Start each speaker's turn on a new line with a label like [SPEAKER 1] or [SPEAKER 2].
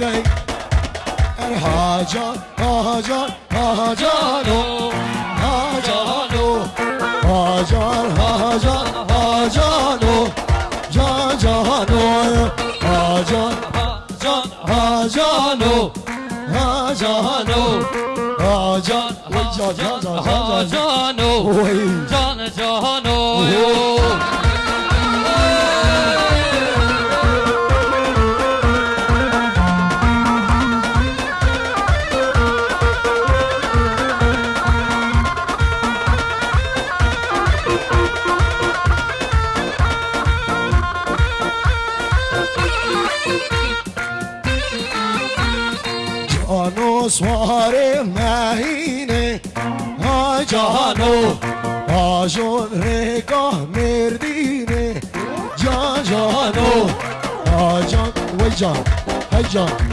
[SPEAKER 1] today. And Ja Hajar, Ja oh, Ja Ja Hajar, Hajar, Ja oh, Ja oh, Ja Hajar, Hajar, Ja Hajar, oh, Ja Hajar, Ja oh, Ja oh, جانو سوار مهینه ها جانو آجون رگاه مردینه جان جانو آجان وی جان های جان